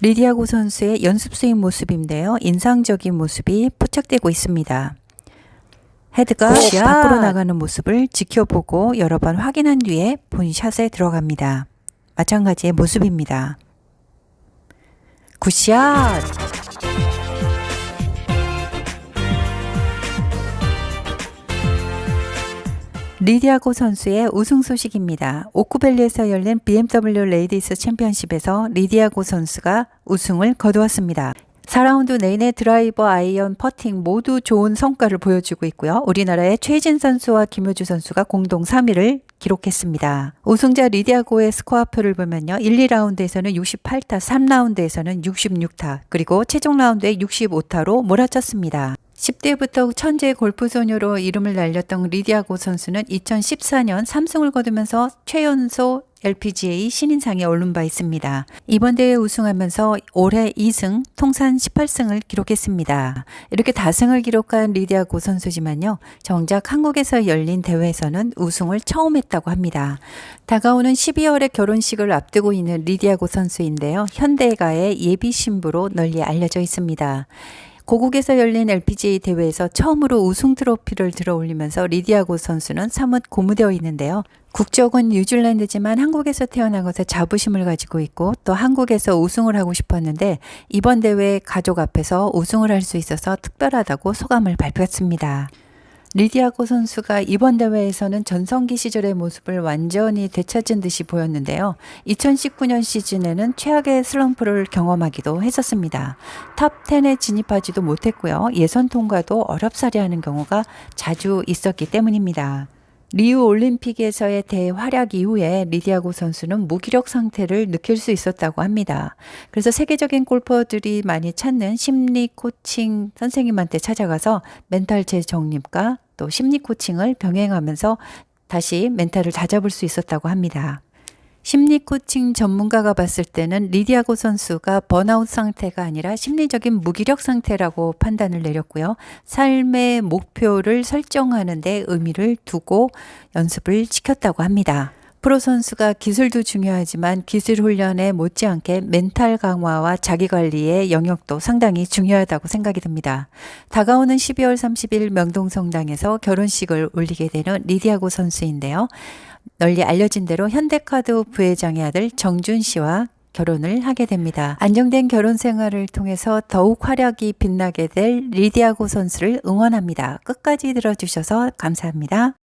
리디아고 선수의 연습 스윙 모습인데요. 인상적인 모습이 포착되고 있습니다. 헤드가 Good shot! 밖으로 나가는 모습을 지켜보고 여러 번 확인한 뒤에 본 샷에 들어갑니다. 마찬가지의 모습입니다. Good shot! 리디아고 선수의 우승 소식입니다. 오크밸리에서 열린 BMW 레이디스 챔피언십에서 리디아고 선수가 우승을 거두었습니다. 4라운드 내내 드라이버, 아이언, 퍼팅 모두 좋은 성과를 보여주고 있고요. 우리나라의 최혜진 선수와 김효주 선수가 공동 3위를 기록했습니다. 우승자 리디아고의 스코어표를 보면요. 1, 2라운드에서는 68타, 3라운드에서는 66타, 그리고 최종 라운드에 65타로 몰아쳤습니다. 10대부터 천재 골프 소녀로 이름을 날렸던 리디아고 선수는 2014년 3승을 거두면서 최연소 LPGA 신인상에 오른 바 있습니다. 이번 대회 우승하면서 올해 2승, 통산 18승을 기록했습니다. 이렇게 다승을 기록한 리디아 고 선수지만요. 정작 한국에서 열린 대회에서는 우승을 처음 했다고 합니다. 다가오는 12월에 결혼식을 앞두고 있는 리디아 고 선수인데요. 현대가의 예비 신부로 널리 알려져 있습니다. 고국에서 열린 LPGA 대회에서 처음으로 우승 트로피를 들어올리면서 리디아고 선수는 사뭇 고무되어 있는데요. 국적은 뉴질랜드지만 한국에서 태어난 것에 자부심을 가지고 있고 또 한국에서 우승을 하고 싶었는데 이번 대회 가족 앞에서 우승을 할 수 있어서 특별하다고 소감을 발표했습니다. 리디아고 선수가 이번 대회에서는 전성기 시절의 모습을 완전히 되찾은 듯이 보였는데요. 2019년 시즌에는 최악의 슬럼프를 경험하기도 했었습니다. top 10에 진입하지도 못했고요. 예선 통과도 어렵사리하는 경우가 자주 있었기 때문입니다. 리우 올림픽에서의 대활약 이후에 리디아고 선수는 무기력 상태를 느낄 수 있었다고 합니다. 그래서 세계적인 골퍼들이 많이 찾는 심리 코칭 선생님한테 찾아가서 멘탈 재정립과 또 심리 코칭을 병행하면서 다시 멘탈을 다잡을 수 있었다고 합니다. 심리 코칭 전문가가 봤을 때는 리디아고 선수가 번아웃 상태가 아니라 심리적인 무기력 상태라고 판단을 내렸고요. 삶의 목표를 설정하는 데 의미를 두고 연습을 시켰다고 합니다. 프로 선수가 기술도 중요하지만 기술 훈련에 못지않게 멘탈 강화와 자기 관리의 영역도 상당히 중요하다고 생각이 듭니다. 다가오는 12월 30일 명동성당에서 결혼식을 올리게 되는 리디아고 선수인데요. 널리 알려진 대로 현대카드 부회장의 아들 정준 씨와 결혼을 하게 됩니다. 안정된 결혼 생활을 통해서 더욱 활약이 빛나게 될 리디아고 선수를 응원합니다. 끝까지 들어주셔서 감사합니다.